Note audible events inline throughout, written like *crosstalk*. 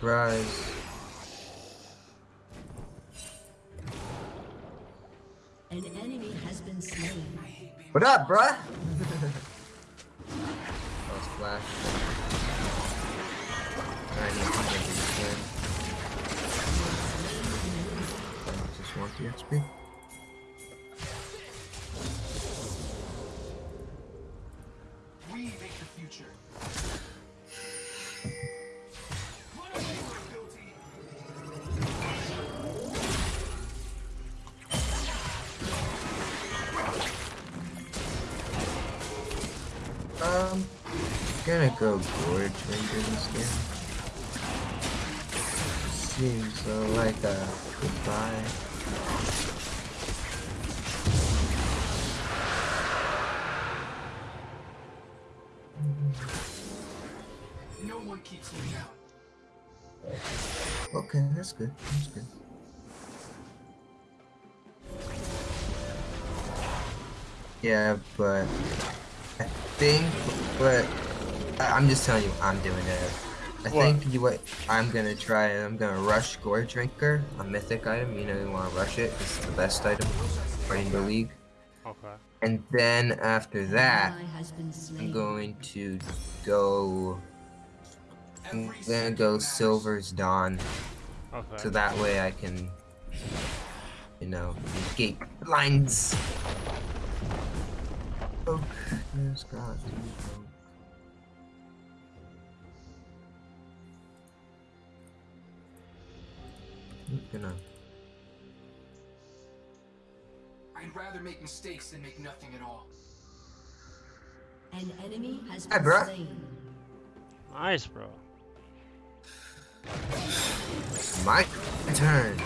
Surprise. An enemy has been slain. What up, bruh? *laughs* oh, splash. I need to get this just want the XP. Go Gorge Ranger this game. Seems uh, like a goodbye. No one keeps me out. Okay, that's good. That's good. Yeah, but I think, but I'm just telling you, I'm doing it. I What? think you what I'm gonna try. I'm gonna rush Goredrinker, a mythic item. You know, you want to rush it. It's the best item in the league. Okay. And then after that, Ally has been I'm going to go. I'm gonna go Silver's Dawn, Okay. so that way I can, you know, escape blinds. Oh, there's God. I'm gonna. I'd rather make mistakes than make nothing at all. An enemy has Hi, been bruh. slain. Nice, bro. My turn.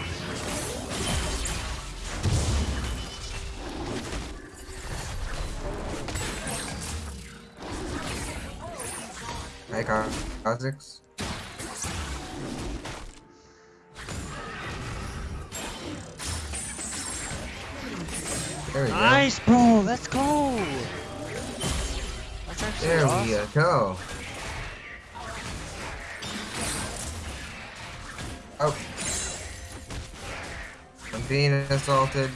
Hi, Ka- Kha'Zix. There we go. Nice, bro. Let's go. That's There awesome. we go. Oh. I'm being assaulted.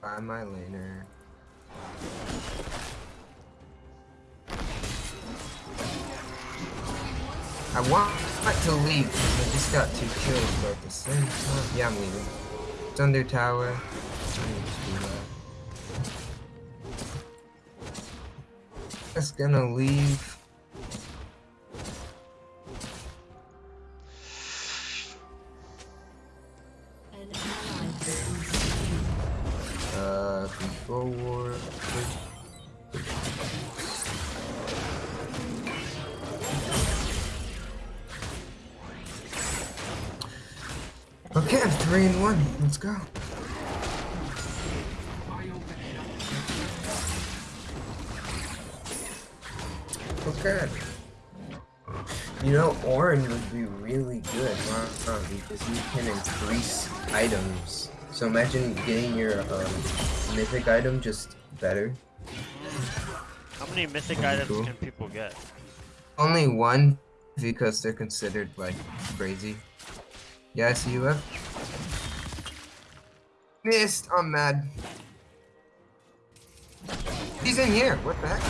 By my laner. I want to leave, but I just got two kills, but at the same time, yeah, I'm leaving. Thunder Tower. I need to do that. Just gonna leave. An ally has been slain. Uh, control war. One. Let's go. Okay. You know, orange would be really good, huh? Because you can increase items. So imagine getting your um, mythic item just better. How many mythic That'd items cool. can people get? Only one because they're considered like crazy. Yeah, I see you have. Missed. I'm mad. He's in here. What the heck?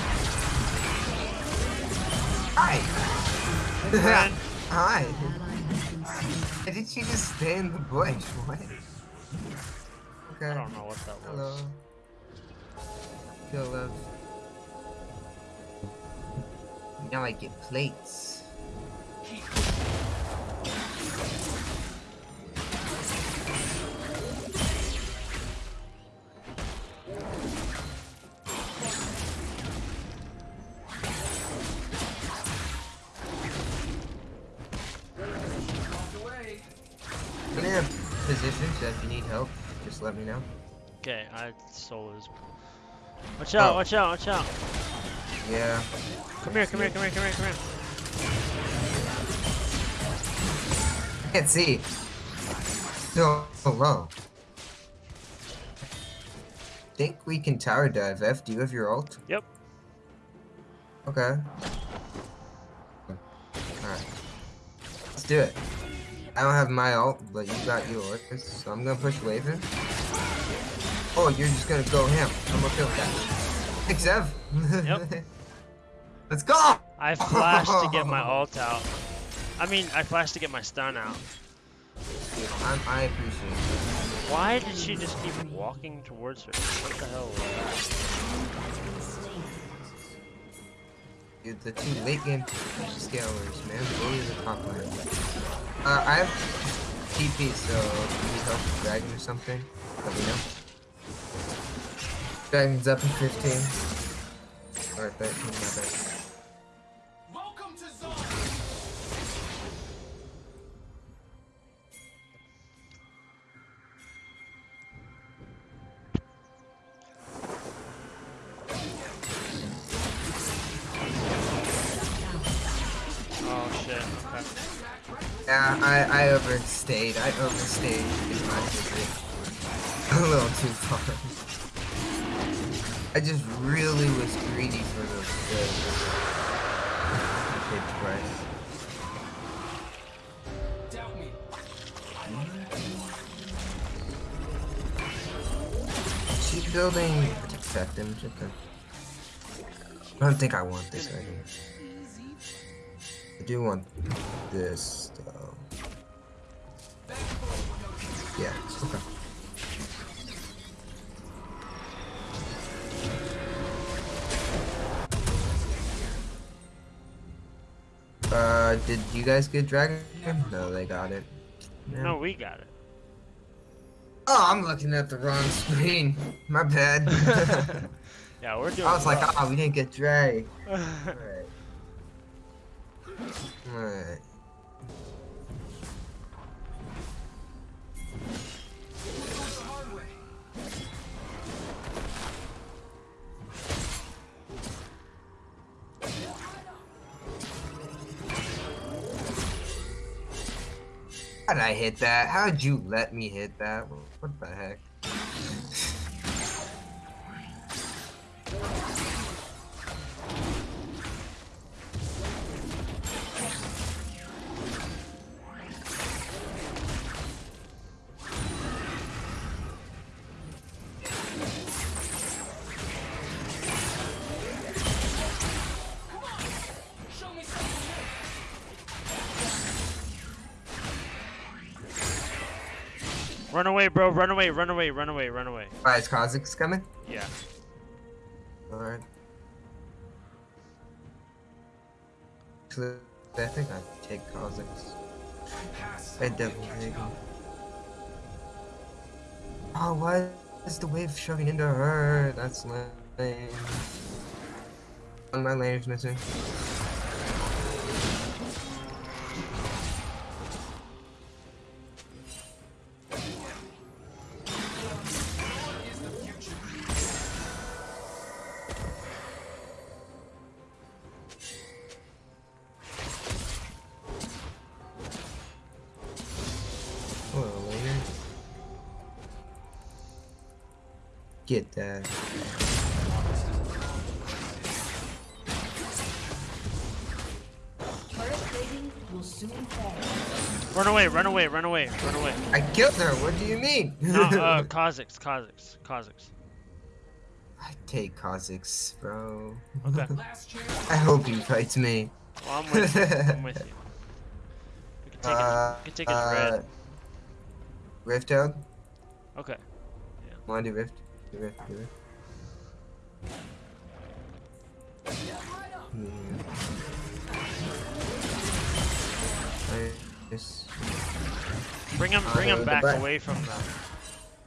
Hi. Friend. *laughs* Hi. Ally has been slain. Why did she just stay in the bush? What? Okay. I don't know what that Hello. was. Kill love. Now I get plates. I'm in a position, so if you need help, just let me know. Okay, I solos. Watch out! Oh. Watch out! Watch out! Yeah. Come here! Come here! Come here! Come here! Come here! Can't see. Still so low. Think we can tower dive. F, do you have your ult? Yep. Okay. Alright. Let's do it. I don't have my ult, but you got yours, so I'm gonna push wave in. Oh, you're just gonna go him. I'm gonna kill that. Thanks, Ev. Yep. *laughs* Let's go! I flashed to get my *laughs* ult out. I mean, I flashed to get my stun out. Dude, I'm, I appreciate it. Why did she just keep walking towards her? What the hell was Dude, the two late game scalers, man. The top lane. Uh, I have TP, so if you need help with Dragon or something, let me know. Dragon's up in 15. Or 13, my bad. Overstayed. I overstayed in my visit. *laughs* A little too far. I just really was greedy for the, the, the price. Doubt me. Keep building protect just I don't think I want this right here. I do want this Yeah, okay. Uh, did you guys get dragon? No, they got it. No, we got it. Oh, I'm looking at the wrong screen. My bad. *laughs* yeah, we're doing. I was like, well. oh, we didn't get Dre. *laughs* Alright. Alright. The hard How did I hit that? How did you let me hit that? What the heck? Run away. Run away. Run away. Run away. Alright, is Kha'Zix coming? Yeah. Alright. I think I take. Pass. I definitely. Oh, why is the wave shoving into her? That's lame. One of my lane's missing. *laughs* uh, Kha'Zix. Kha'Zix. Kha'Zix. I take Kha'Zix, bro. Okay. *laughs* I hope he fights me. Well, I'm with you. *laughs* I'm with you. We can take Uh, it. We can take his red. uh, Rift out? Okay. Wanna do Rift? Do Rift, do Rift. Hmm. Nice. Bring him. Uh, Bring him back back. away from them.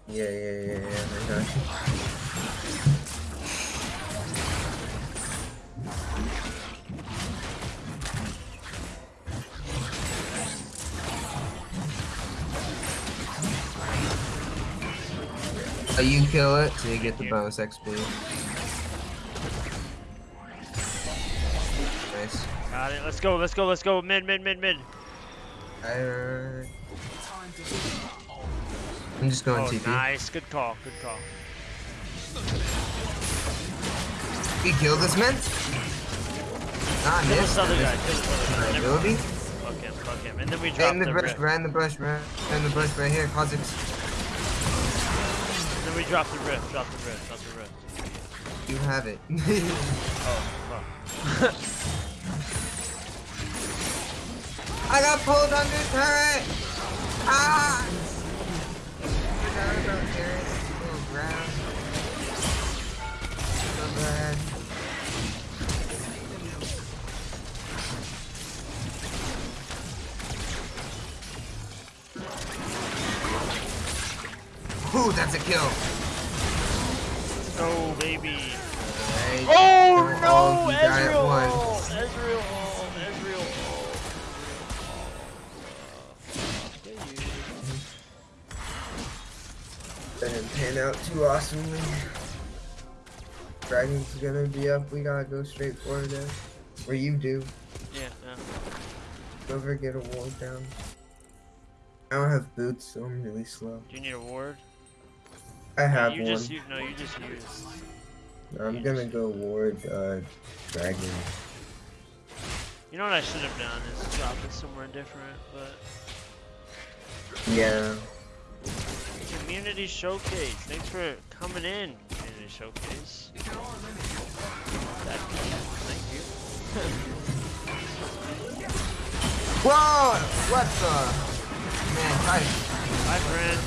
Yeah, yeah, yeah, yeah, I got you. Oh, you kill it, so you get the Yeah. bonus XP. Nice. Got it. Let's go. Let's go. Let's go. Mid. Mid. Mid. Mid. Time Alright. I'm just going Oh, TP. nice. Good call. Good call. You kill this man? Ah, Kill missed. this other I guy. missed Kill this other guy. Never- ability. Fuck him, fuck him. And then we drop in the, the right in the right in the bush, right here. Kha'Zix, And then we drop the rift, drop the rift, drop the rift. you have it. *laughs* Oh, fuck. *laughs* I got pulled under turret. Ah! Forgot about turret. Oh, ground. So bad. Ooh, that's a kill. Go, baby. Alright. Oh Don't no, you die at Ezreal! once. Ezreal, Ezreal. Didn't pan out too awesomely. Dragon's gonna be up. We gotta go straight for it. Where you do. Yeah, yeah. Don't ever get a ward down. I don't have boots, so I'm really slow. Do you need a ward? I have you one. just u- no, you just use. I'm you gonna go ward uh dragon. You know what I should have done is drop it somewhere different, but Yeah. Community showcase. Thanks for coming in, community showcase. That, thank you. Whoa! What the? Man, to Bye, friend.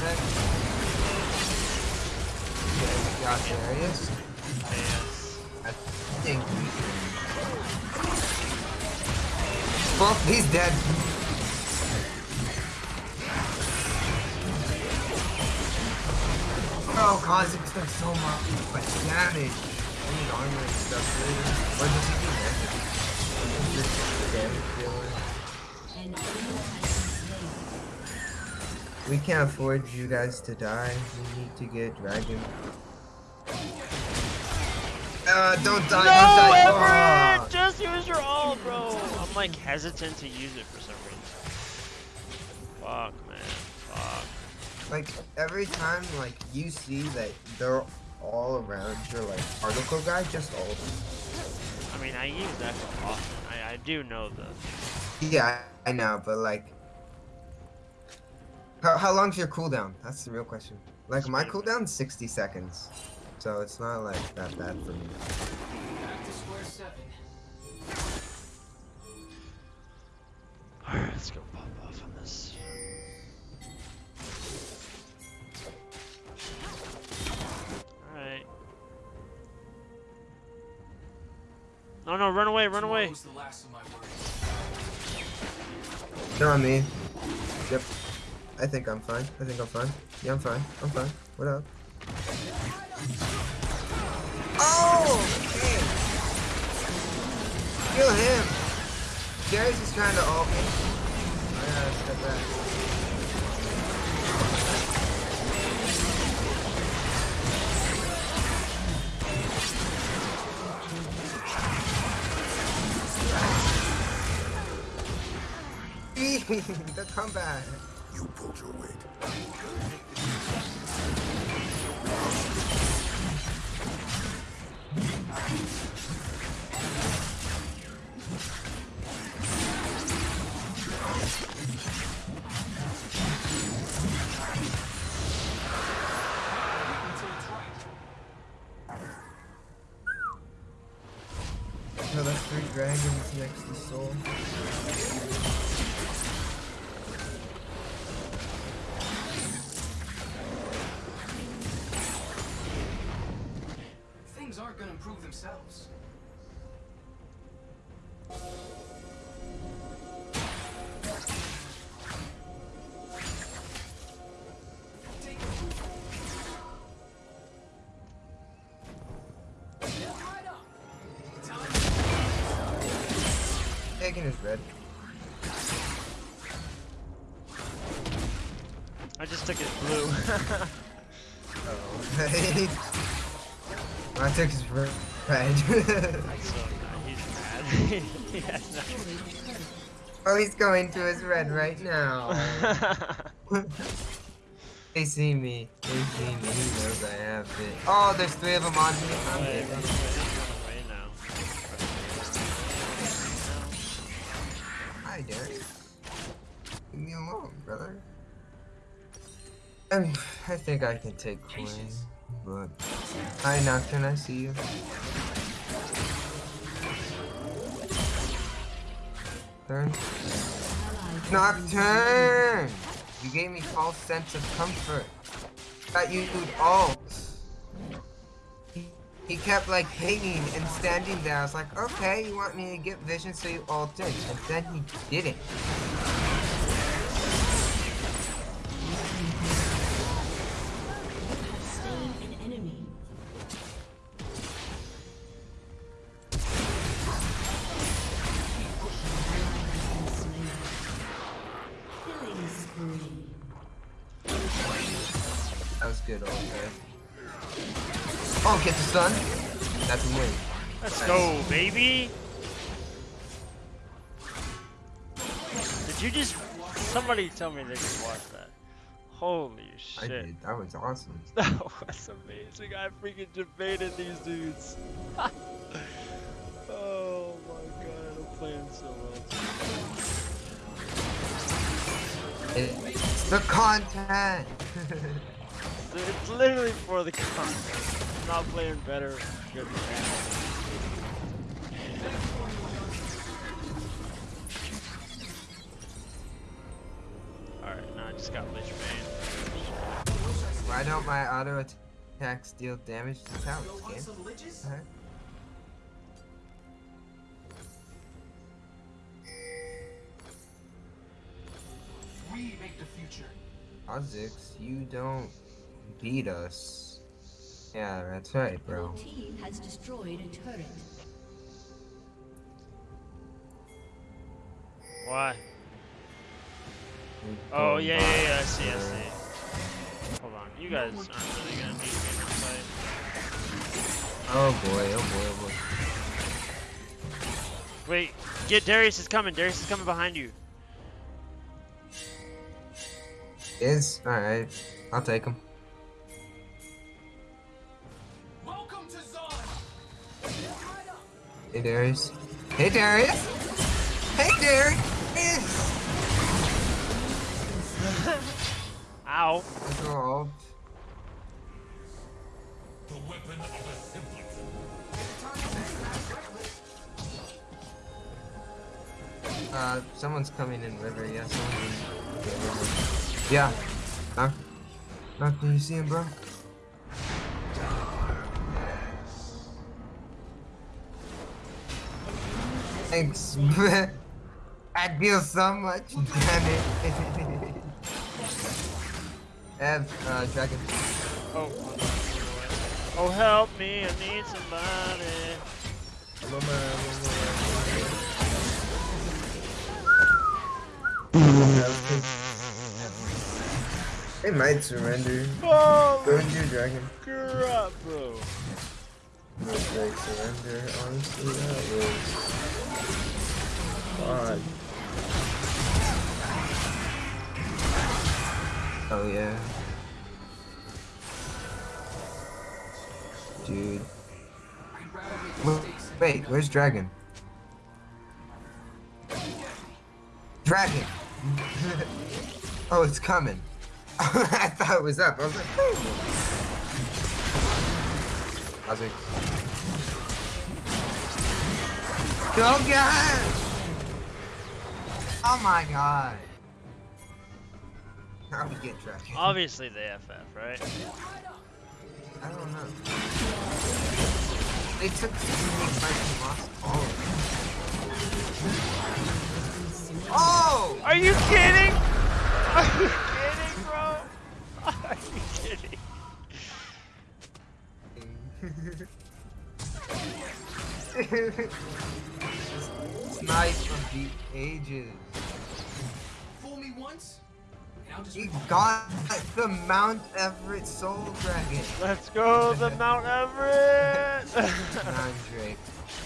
Okay, we got Darius. Yes. I think we. Well, he's dead. Oh, does so much much damage. I need armor and stuff. Or does he do damage? Just damage dealer. An enemy has been slain. We can't afford you guys to die. We need to get dragon. Uh, don't die, No, don't die. Everett! Oh. Just use your ult, bro. I'm like hesitant to use it for some reason. Fuck. Like every time like you see that they're all around your like particle guy, just ult. I mean, I use that often. I, I do know the. Yeah, I know, but like, how how long's your cooldown? That's the real question. Like my cooldown's 60 seconds, so it's not like that bad for me. No, no, run away, run away. Tomorrow's the last of my worries. They're on me. Yep. I think I'm fine. I think I'm fine. Yeah, I'm fine. I'm fine. What up? Oh! Okay. Kill him! Darius is trying to ult me. I gotta step back. *laughs* the comeback. You pulled your weight. Until it's right. No, that's three dragons next to Soul. Taking his red. I just took his blue. *laughs* Oh. *laughs* I took his red. *laughs* he's mad. oh, he's going to his red right now. they see me. They see me. He knows I have it. Oh, there's three of them on me. Think I can take Queen, but hi Nocturne, I see you. Turn. Nocturne! You gave me false sense of comfort. Thought you would ult. He, kept like hanging and standing there. I was like, okay, you want me to get vision so you ult in. And then he didn't. Tell me they just watched that. Holy I shit. did. That was awesome. *laughs* That was amazing. I freaking debated these dudes. *laughs* oh my god, I'm playing so well. The content. *laughs* It's- literally for the content. I'm not playing better. Good. Alright, now I just got Lich Bane. Why don't my auto attacks deal damage to towers, Go game? some? We make the future. Kha'Zix, you don't beat us. Yeah, that's right, bro. Your team has destroyed a turret. Why? We Oh yeah, yeah, yeah, I see, I see. Hold on, you guys aren't really gonna need me in this fight. Oh boy, oh boy, oh boy. Wait, get Darius is coming. Darius is coming behind you. Is alright. I'll take him. Welcome to Zon! Hey Darius. Hey Darius! Hey Darius! Ow. Let's go ult. Uh, someone's coming in river. Yeah, someone's in river. Yeah. Knock. Knock, do you see him, bro? Thanks. *laughs* I deal so much damage. *laughs* Ev, uh, dragon. Oh. Oh, help me! I need somebody. They might surrender. Oh, Go and do dragon. crap, bro. Like surrender. Honestly, that was odd. Oh yeah. Dude. Wait, where's dragon? Dragon! *laughs* oh, it's coming. *laughs* I thought it was up. I was like, "Whew." Kha'Zix. Go get! Oh my god. How we get dragon? Obviously the FF, right? I don't know. They took so many fights and lost all of them. Oh! Are you kidding? Are you kidding, bro? Are you kidding? *laughs* Snipe from the ages. Fool me once, and I'll just He got the Mount Everett Soul Dragon. Let's go the *laughs* Mount Everest. *laughs* Nine Drake.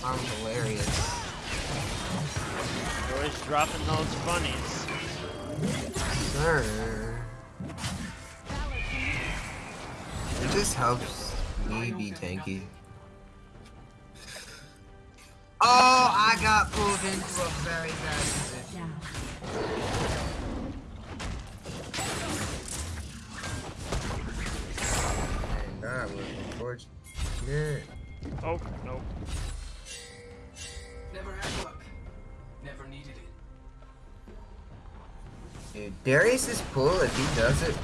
I'm hilarious. Always dropping those funnies. Sir. It just helps me be tanky. Oh, I got pulled into a very bad position. Unfortunate. Oh, no. Never had luck. Never needed it. Dude, Darius's pull, if he does it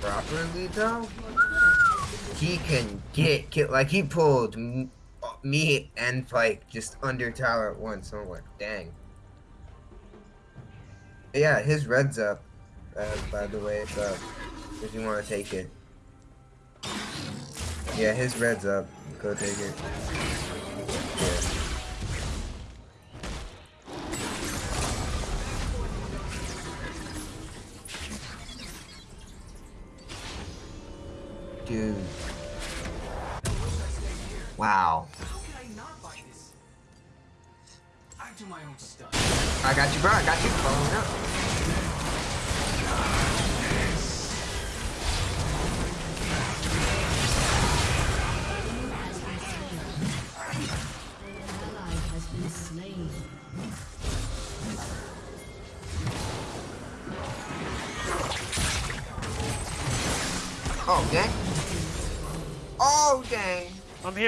properly though, he can get kill. Like he pulled m- me and Pike just under tower at once. So I'm like, dang. Yeah, his red's up. Uh, by the way, it's up. If you want to take it. Yeah, his red's up. Go take it. Yeah. Dude. Wow. I not buy this? I do my own stuff. I got you, bro. I got you. Up.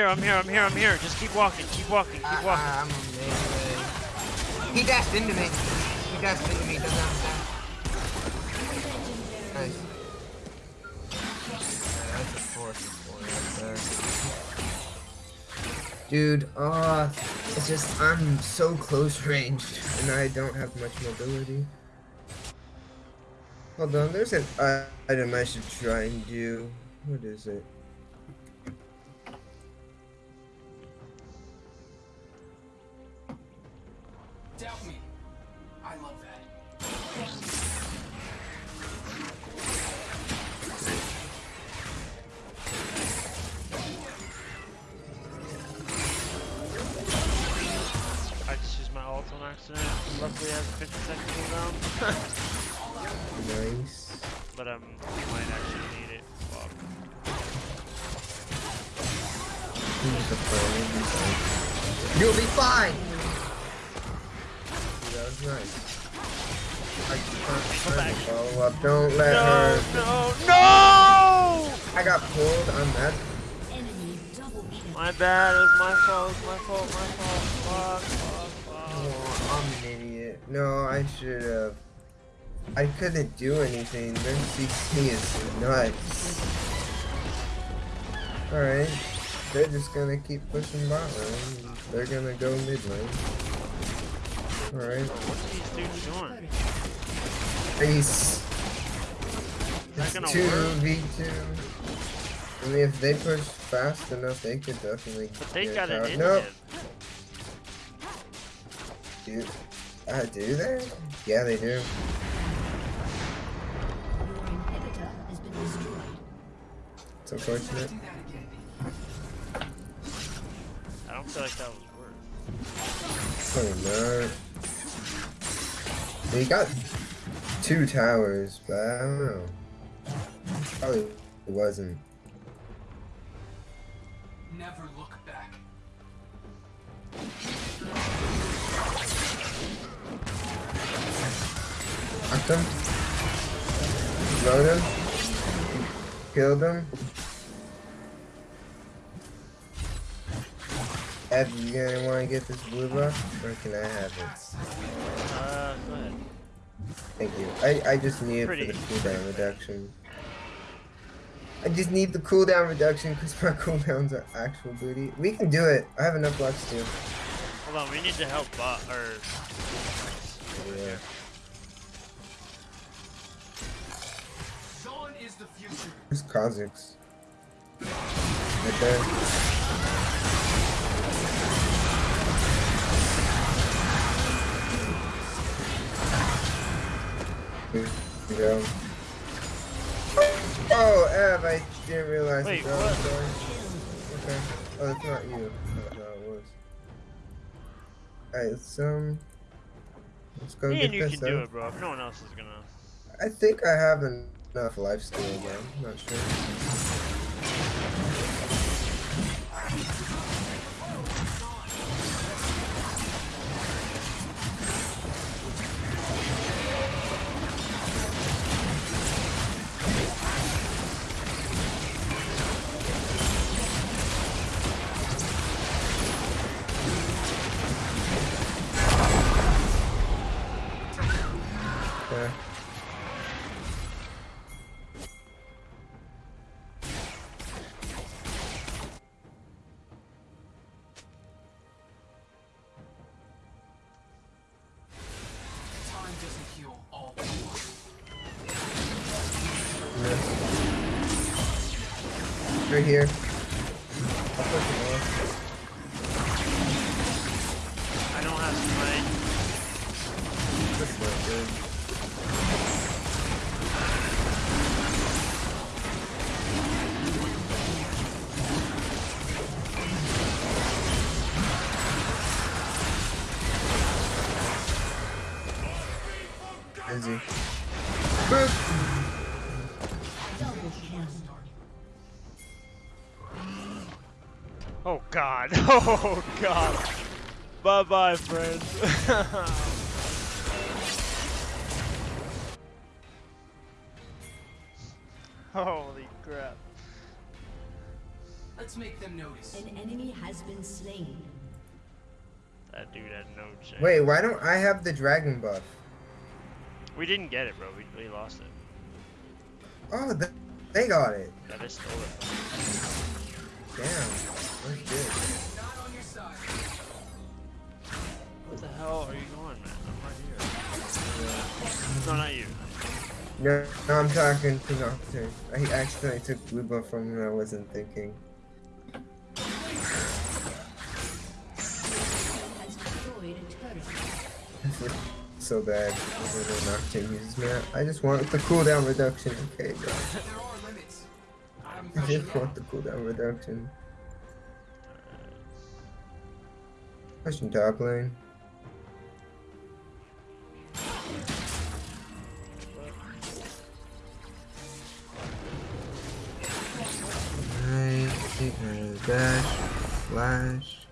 I'm here, I'm here, I'm here. Just keep walking, keep walking, keep walking. I, I'm amazing. He dashed into me. He dashed into me. Doesn't understand. Nice. Yeah, that's a force of right there. Dude, uh, it's just I'm so close ranged and I don't have much mobility. Hold on, there's an uh, item I should try and do. What is it? Follow up. Don't let No, her. no, no! I got pulled. I'm mad. Enemy double kill. My bad, it was my fault, it was my fault, my fault. Fuck, fuck, fuck. Oh, I'm an idiot. No, I should have. I couldn't do anything. Their CC is nuts. Alright. They're just gonna keep pushing bot lane. They're gonna go mid lane. Alright. What are these dudes doing? Ace. Is that gonna two work? v two. I mean, if they push fast enough, they could definitely. But they get got an out. inhib. Nope. Do, uh, do they? Yeah, they do. Your inhibitor has been destroyed. It's unfortunate. Do that again. I don't feel like that was worth. Probably not. He got two towers, but I don't know. Probably it wasn't. Never look back. Knocked him. Load him. Killed him. Ed, you gonna want to get this blue buff, or can I have it? Go ahead. Thank you. I, I just need it for the cooldown reduction. I just need the cooldown reduction because my *laughs* cooldowns are actual booty. We can do it. I have enough lux too. Hold on, we need to help bot, or... Yeah. Dawn is the future. Where's Kha'Zix? Right there. Go. Oh, Ev, I didn't realize Wait, was what? going. Okay. Oh, that's not you. Not it was. Alright, let's, um... Let's go Me get and you can do it, bro. If no one else is gonna... I think I have enough life steal, but I'm not sure. Here. Oh god. *laughs* Oh god. Bye bye, friends. *laughs* Holy crap. Let's make them notice. An enemy has been slain. That dude had no chance. Wait, why don't I have the dragon buff? We didn't get it, bro. We, we lost it. Oh, th they got it. Yeah, they stole it. Damn. That's good. Not on your side. What the hell are you going, man? I'm right here. No, not you. No, no, I'm talking to Nocturne. I accidentally took blue buff from him. I wasn't thinking. Has destroyed a turret. so bad. Nocturne uses me. I just want the cooldown reduction. Okay, guys. *laughs* There are limits. I'm I just want the cooldown reduction. Pushing top lane. Right, uh, dash, flash.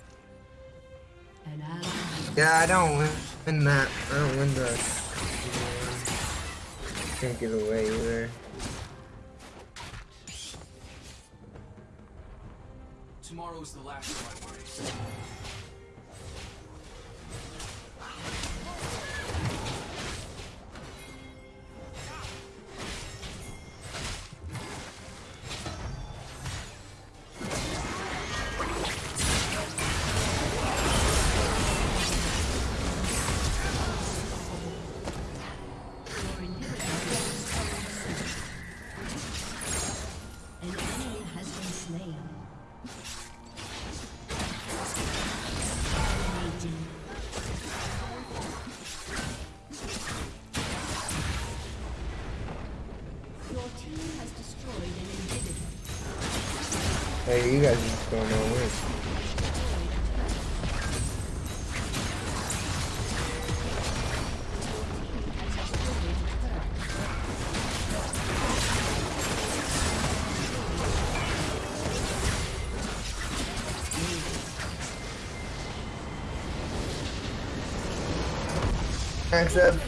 An ally has Yeah, I don't win, win that. I don't win the. Can't get away either. Tomorrow's the last of my worries. Hey, you guys just going on win. Thanks.